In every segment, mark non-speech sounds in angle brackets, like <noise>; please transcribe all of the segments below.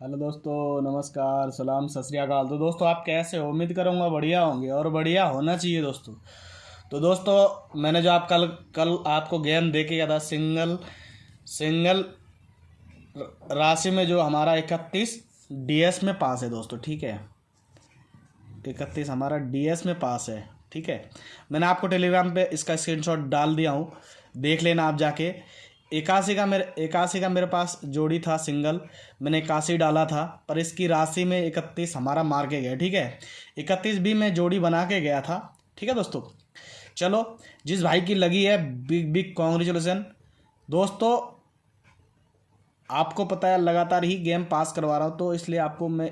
Hello दोस्तों, नमस्कार, सलाम, सत श्री अकाल। तो दोस्तों, आप कैसे हो? उम्मीद करूँगा बढ़िया होंगे और बढ़िया होना चाहिए दोस्तों। तो दोस्तों, मैंने जो आप कल कल आपको गेम दे के गया था, सिंगल सिंगल राशि में जो हमारा इकतीस डीएस में पास है दोस्तों, ठीक है? इकतीस हमारा डीएस में पास है, ठीक है? मैंने आपको टेलीग्राम पे इसका स्क्रीनशॉट डाल दिया हूँ। देख लेना आप जाके। इक्यासी का मेरे इक्यासी का मेरे पास जोड़ी था सिंगल, मैंने इक्यासी डाला था, पर इसकी राशि में इकतीस हमारा मार के गया, ठीक है? इकतीस भी मैं जोड़ी बना के गया था, ठीक है दोस्तों? चलो, जिस भाई की लगी है बिग बिग कॉन्ग्रेचुलेसन दोस्तों, आपको पता है, लगातार ही गेम पास करवा रहा हूँ तो इसलिए आपको मैं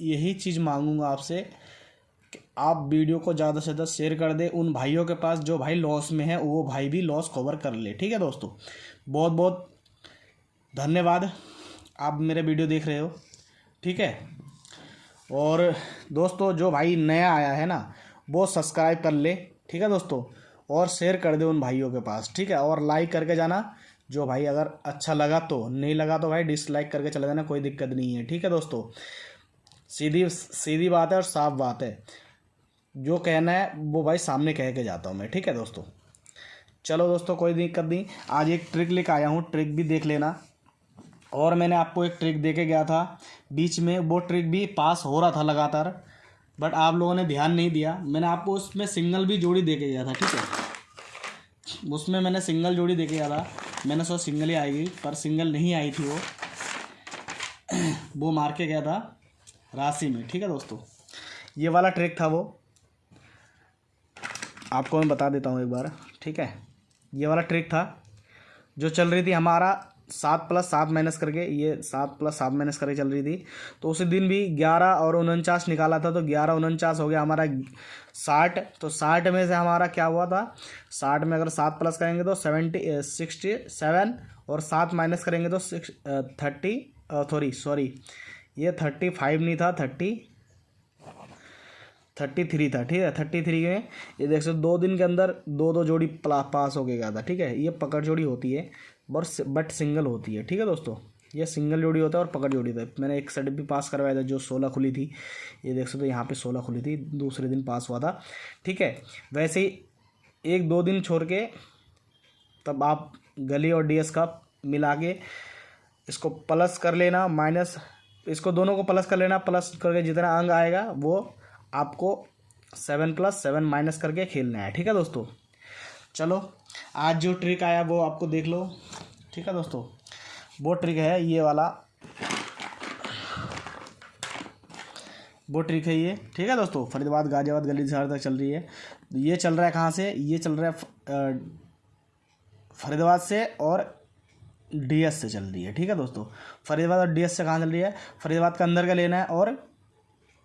यही चीज़ मांगूँगा आपसे आप वीडियो को ज़्यादा से ज़्यादा शेयर कर दें उन भाइयों के पास जो भाई लॉस में है, वो भाई भी लॉस कवर कर ले। ठीक है दोस्तों? बहुत बहुत धन्यवाद। आप मेरे वीडियो देख रहे हो। ठीक है? और दोस्तों, जो भाई नया आया है ना, वो सब्सक्राइब कर ले। ठीक है दोस्तों? और शेयर कर दे उन भाइयों के पास। ठीक है? और लाइक करके जाना। जो भाई अगर अच्छा लगा तो नहीं लगा तो भाई डिसलाइक करके चले जाना, कोई दिक्कत नहीं है। ठीक है दोस्तों? सीधी सीधी बात है और साफ़ बात है। जो कहना है, वो भाई सामने कह के जाता हूँ मैं, ठीक है दोस्तों? चलो दोस्तों, कोई दिक्कत नहीं। आज एक ट्रिक लेकर आया हूँ ट्रिक भी देख लेना। और मैंने आपको एक ट्रिक दे के गया था। बीच में वो ट्रिक भी पास हो रहा था लगातार बट आप लोगों ने ध्यान नहीं दिया। मैंने आपको उसमें सिंगल भी जोड़ी दे के गया था, ठीक है? उसमें मैंने सिंगल जोड़ी दे के गया था। मैंने सोचा सिंगल ही आएगी, पर सिंगल नहीं आई थी वो। <clears throat> वो मार के गया था राशि में, ठीक है दोस्तों? ये वाला ट्रिक था वो। आपको मैं बता देता हूँ एक बार, ठीक है? ये वाला ट्रिक था, जो चल रही थी हमारा सात प्लस सात माइनस करके, ये सात प्लस सात माइनस करके चल रही थी। तो उसी दिन भी ग्यारह और उनचास निकाला था तो ग्यारह उनचास हो गया हमारा साठ। तो साठ में से हमारा क्या हुआ था? साठ में अगर सात प्लस करेंगे तो सेवेंटी सिक्सटी सेवन और सात माइनस करेंगे तो सिक्स थर्टी सॉरी सॉरी ये थर्टी फाइव नहीं था थर्टी थर्टी थ्री था, ठीक है? थर्टी थ्री में ये देख सकते दो दिन के अंदर दो दो जोड़ी प्ला, पास हो गया था, ठीक है? ये पकड़ जोड़ी होती है बट बट सिंगल होती है, ठीक है दोस्तों? ये सिंगल जोड़ी होता है और पकड़ जोड़ी था मैंने एक सेट भी पास करवाया था जो सोलह खुली थी। ये देख सकते यहाँ पे सोलह खुली थी, दूसरे दिन पास हुआ था, ठीक है? वैसे ही एक दो दिन छोड़ के तब आप गली और डीएस का मिला के इसको प्लस कर लेना, माइनस, इसको दोनों को प्लस कर लेना, प्लस करके जितना अंग आएगा वो आपको सेवन प्लस सेवन माइनस करके खेलना है, ठीक है दोस्तों? चलो, आज जो ट्रिक आया वो आपको देख लो, ठीक है दोस्तों? वो ट्रिक है ये वाला। वो ट्रिक है ये, ठीक है दोस्तों? फरीदाबाद, गाजियाबाद, गली शहर तक चल रही है। ये चल रहा है कहाँ से? ये चल रहा है फरीदाबाद से और डीएस से चल रही है, ठीक है दोस्तों? फरीदाबाद और डीएस से कहाँ चल रही है? फरीदाबाद का अंदर का लेना है और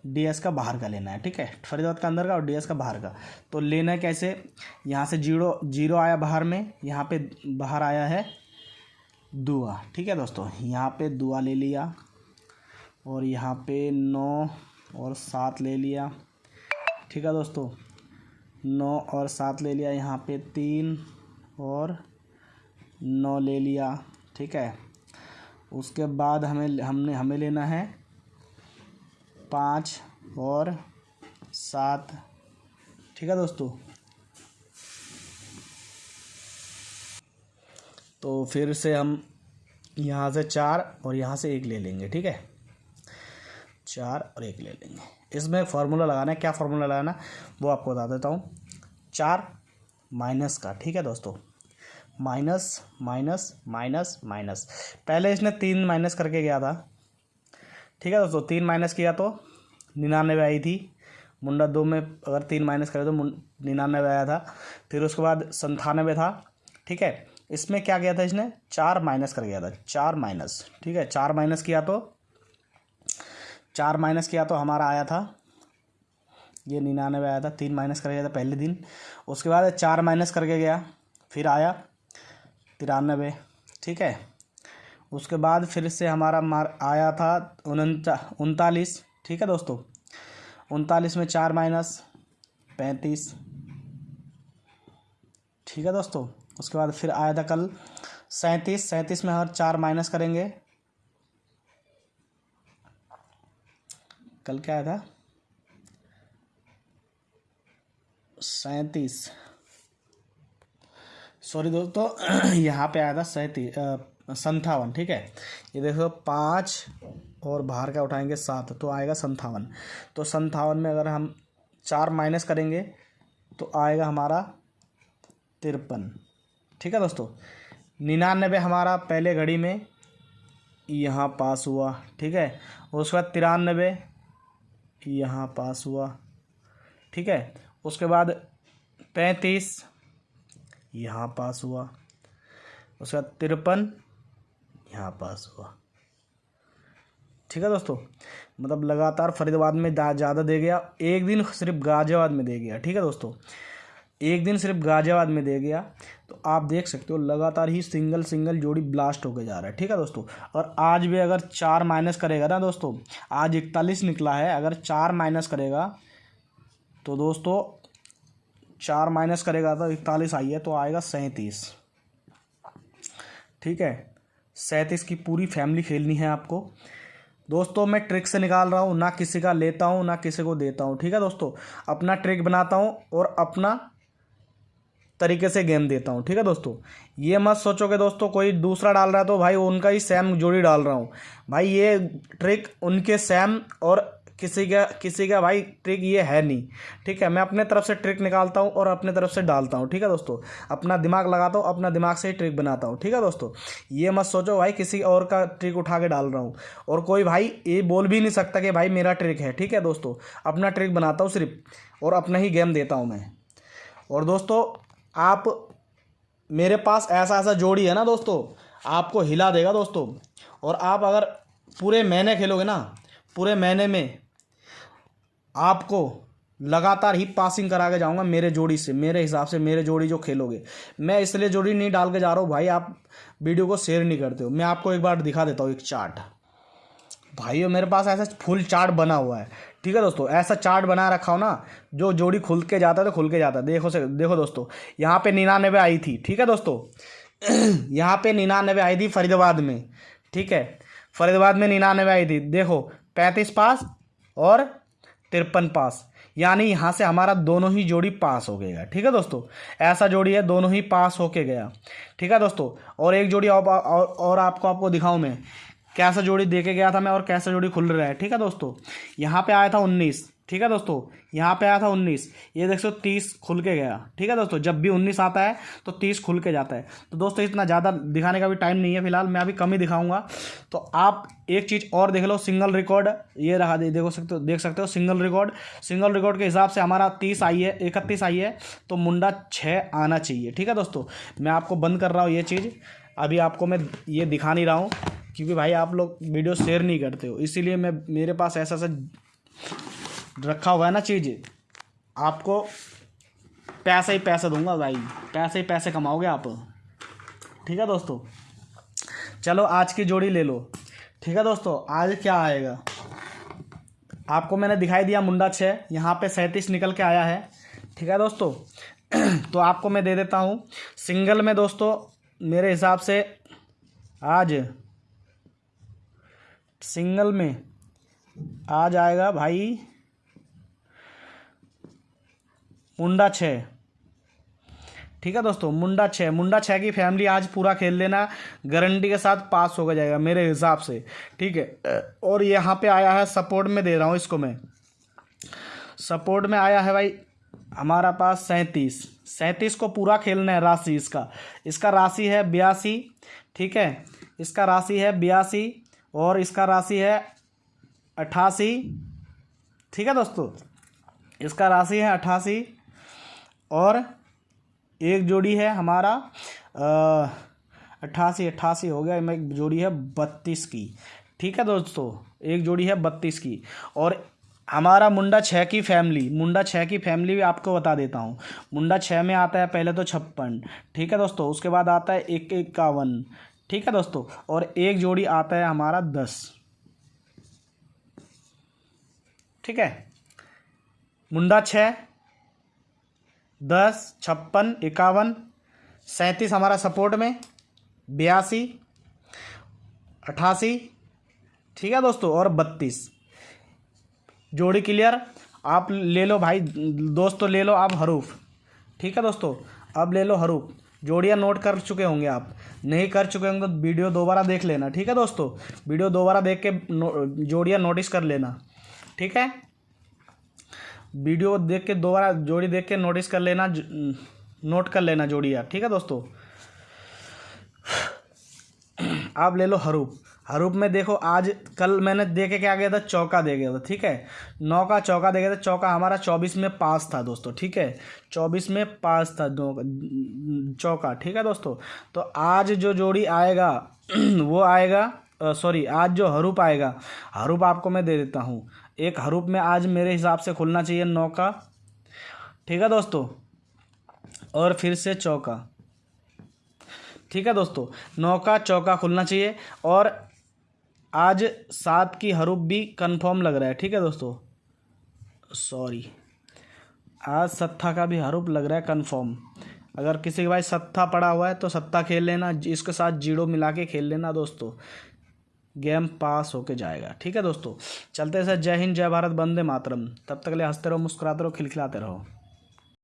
डी एस का बाहर का लेना है, ठीक है? फरीदाबाद का अंदर का और डी एस का बाहर का। तो लेना कैसे? यहाँ से ज़ीरो ज़ीरो आया बाहर में, यहाँ पे बाहर आया है दुआ, ठीक है दोस्तों? यहाँ पे दुआ ले लिया और यहाँ पे नौ और सात ले लिया, ठीक है दोस्तों? नौ और सात ले लिया, यहाँ पे तीन और नौ ले लिया, ठीक है? उसके बाद हमें, हमने, हमें लेना है पाँच और सात। ठीक है दोस्तों? तो फिर से हम यहाँ से चार और यहाँ से एक ले लेंगे, ठीक है? चार और एक ले लेंगे। इसमें फार्मूला लगाना है। क्या फार्मूला लगाना वो आपको बता देता हूँ। चार माइनस का, ठीक है दोस्तों? माइनस माइनस माइनस माइनस पहले इसने तीन माइनस करके गया था। ठीक है दोस्तों, तीन माइनस किया तो निन्यानवे आई थी। मुंडा दो में अगर तीन माइनस करें तो निन्यानवे आया था। फिर उसके बाद संतानवे था, ठीक है? इसमें क्या किया था इसने? चार माइनस कर गया था, चार माइनस ठीक है? चार माइनस किया तो चार माइनस किया तो हमारा आया था। ये निन्यानवे आया था, तीन माइनस कर गया था पहले दिन। उसके बाद चार माइनस करके गया, फिर आया तिरानवे, ठीक है? उसके बाद फिर से हमारा मार आया था उनतालीस। ठीक है दोस्तों? उनतालीस में चार माइनस पैंतीस। ठीक है दोस्तों? उसके बाद फिर आया था कल सैंतीस। सैंतीस में हर चार माइनस करेंगे। कल क्या आया था? सैंतीस। सॉरी दोस्तों, <clears throat> यहाँ पे आया था सैंतीस संतावन ठीक है? ये देखो, पाँच और बाहर का उठाएँगे सात तो आएगा संतावन तो संतावन में अगर हम चार माइनस करेंगे तो आएगा हमारा तिरपन। ठीक है दोस्तों? निन्यानबे हमारा पहले घड़ी में यहाँ पास हुआ, ठीक है? उसके बाद तिरानबे यहाँ पास हुआ, ठीक है? उसके बाद पैंतीस यहाँ पास हुआ, उसके बाद तिरपन यहाँ पास हुआ। ठीक है दोस्तों? मतलब लगातार फरीदाबाद में ज़्यादा दे गया। एक दिन सिर्फ़ गाज़ियाबाद में दे गया। ठीक है दोस्तों? एक दिन सिर्फ़ गाज़ियाबाद में दे गया। तो आप देख सकते हो, लगातार ही सिंगल सिंगल जोड़ी ब्लास्ट होकर जा रहा है। ठीक है दोस्तों? और आज भी अगर चार माइनस करेगा ना दोस्तों, आज इकतालीस निकला है। अगर चार माइनस करेगा तो दोस्तों, चार माइनस करेगा तो इकतालीस आई है तो आएगा सैंतीस। ठीक है? सैंतीस की पूरी फैमिली खेलनी है आपको। दोस्तों, मैं ट्रिक से निकाल रहा हूँ, ना किसी का लेता हूँ, ना किसी को देता हूँ, ठीक है दोस्तों? अपना ट्रिक बनाता हूँ और अपना तरीके से गेम देता हूँ, ठीक है दोस्तों? ये मत सोचो कि दोस्तों, कोई दूसरा डाल रहा है तो भाई उनका ही सेम जोड़ी डाल रहा हूँ। भाई, ये ट्रिक उनके सेम और किसी का किसी का भाई ट्रिक ये है नहीं। ठीक है, मैं अपने तरफ़ से ट्रिक निकालता हूँ और अपने तरफ़ से डालता हूँ। ठीक है दोस्तों? अपना दिमाग लगाता हूँ, अपना दिमाग से ही ट्रिक बनाता हूँ। ठीक है दोस्तों? ये मत सोचो भाई, किसी और का ट्रिक उठा के डाल रहा हूँ। और कोई भाई ये बोल भी नहीं सकता कि भाई मेरा ट्रिक है। ठीक है दोस्तों? अपना ट्रिक बनाता हूँ सिर्फ़ और अपना ही गेम देता हूँ मैं। और दोस्तों, आप मेरे पास ऐसा ऐसा जोड़ी है ना दोस्तों? आपको हिला देगा दोस्तों। और आप अगर पूरे महीने खेलोगे ना, पूरे महीने में आपको लगातार ही पासिंग करा के जाऊँगा मेरे जोड़ी से, मेरे हिसाब से मेरे जोड़ी जो खेलोगे। मैं इसलिए जोड़ी नहीं डाल के जा रहा हूँ, भाई आप वीडियो को शेयर नहीं करते हो। मैं आपको एक बार दिखा देता हूँ एक चार्ट भाई मेरे पास ऐसा फुल चार्ट बना हुआ है। ठीक है दोस्तों, ऐसा चार्ट बना रखा हो ना, जो जोड़ी खुल के जाता है तो खुल के जाता है। देखो से, देखो दोस्तों, यहाँ पे निन्यानवे आई थी। ठीक है दोस्तों, <clears throat> यहाँ पे निन्यानवे आई थी फरीदाबाद में। ठीक है, फरीदाबाद में निन्यानवे आई थी। देखो, पैंतीस पास और तिरपन पास। यानी यहाँ से हमारा दोनों ही जोड़ी पास हो गया। ठीक है दोस्तों? ऐसा जोड़ी है दोनों ही पास होके गया। ठीक है दोस्तों? और एक जोड़ी और, और, और आपको आपको दिखाऊँ मैं। कैसा जोड़ी दे के गया था मैं और कैसा जोड़ी खुल रहा है। ठीक है दोस्तों? यहाँ पे आया था उन्नीस। ठीक है दोस्तों? यहाँ पे आया था उन्नीस। ये देख सो तीस खुल के गया। ठीक है दोस्तों? जब भी उन्नीस आता है तो तीस खुल के जाता है। तो दोस्तों, इतना ज़्यादा दिखाने का भी टाइम नहीं है फ़िलहाल। मैं अभी कम ही दिखाऊँगा। तो आप एक चीज़ और देख लो सिंगल रिकॉर्ड ये रहा, दे, देखो सकते हो, देख सकते हो सिंगल रिकॉर्ड सिंगल रिकॉर्ड के हिसाब से हमारा तीस आई है, इकतीस आई है। तो मुंडा छः आना चाहिए। ठीक है दोस्तों? मैं आपको बंद कर रहा हूँ ये चीज़। अभी आपको मैं ये दिखा नहीं रहा हूँ, क्योंकि भाई आप लोग वीडियो शेयर नहीं करते हो। इसीलिए मैं, मेरे पास ऐसा ऐसा रखा हुआ है ना चीज़, आपको पैसे ही पैसे दूँगा भाई। पैसे ही पैसे कमाओगे आप। ठीक है दोस्तों? चलो, आज की जोड़ी ले लो। ठीक है दोस्तों? आज क्या आएगा? आपको मैंने दिखाई दिया मुंडा छः। यहाँ पे सैंतीस निकल के आया है। ठीक है दोस्तों? <clears throat> तो आपको मैं दे देता हूँ। सिंगल में दोस्तों, मेरे हिसाब से आज सिंगल में आज आएगा भाई मुंडा छः ठीक है दोस्तों, मुंडा छः मुंडा छः की फैमिली आज पूरा खेल लेना गारंटी के साथ पास हो जाएगा, मेरे हिसाब से। ठीक है और यहाँ पे आया है सपोर्ट में दे रहा हूँ इसको मैं। सपोर्ट में आया है भाई, हमारा पास सैंतीस। सैंतीस को पूरा खेलना है राशि इसका। इसका राशि है बयासी, ठीक है? इसका राशि है बयासी, और इसका राशि है अट्ठासी ठीक है दोस्तों? इसका राशि है अट्ठासी और एक जोड़ी है हमारा अट्ठासी अट्ठासी हो गया एक जोड़ी है बत्तीस की। ठीक है दोस्तों, एक जोड़ी है बत्तीस की। और हमारा मुंडा छः की फैमिली, मुंडा छः की फैमिली भी आपको बता देता हूँ। मुंडा छः में आता है पहले तो छप्पन, ठीक है दोस्तों, उसके बाद आता है एक, इक्यावन, ठीक है दोस्तों, और एक जोड़ी आता है हमारा दस। ठीक है? मुंडा छः दस छप्पन इक्यावन सैंतीस हमारा सपोर्ट में बयासी अट्ठासी ठीक है दोस्तों और बत्तीस। जोड़ी क्लियर आप ले लो भाई दोस्तों ले लो आप हरूफ। ठीक है दोस्तों अब ले लो हरूफ। जोड़ियाँ नोट कर चुके होंगे आप। नहीं कर चुके होंगे तो वीडियो दोबारा देख लेना ठीक है दोस्तों? वीडियो दोबारा देख के नो, जोड़ियाँ नोटिस कर लेना। ठीक है? वीडियो देख के दोबारा जोड़ी देख के नोटिस कर लेना नोट कर लेना जोड़ियाँ ठीक है दोस्तों? आप ले लो हरूप। हरूप में देखो, आज, कल मैंने देखे क्या गया था? चौका दे गया था, ठीक है? नौ का चौका दे गया था। चौका हमारा चौबीस में पास था दोस्तों, ठीक है? चौबीस में पास था दो, चौका, ठीक है दोस्तों? तो आज जो जोड़ी आएगा, <clears throat> वो आएगा सॉरी आज जो हरूप आएगा, हरूप आपको मैं दे देता हूँ। एक हरूप में आज मेरे हिसाब से खुलना चाहिए नौ का ठीक है दोस्तों? और फिर से चौका। ठीक है दोस्तों? नौ का चौका खुलना चाहिए और आज सात की हरूप भी कंफर्म लग रहा है। ठीक है दोस्तों? सॉरी। आज सत्ता का भी हरूप लग रहा है कंफर्म अगर किसी के भाई सत्ता पड़ा हुआ है तो सत्ता खेल लेना इसके साथ ज़ीरो मिला के खेल लेना दोस्तों। गेम पास होके जाएगा। ठीक है दोस्तों? चलते सर। जय हिंद, जय भारत बंदे मातरम। तब तक ले हँसते रहो, मुस्कुराते रहो, खिलखिलाते रहो।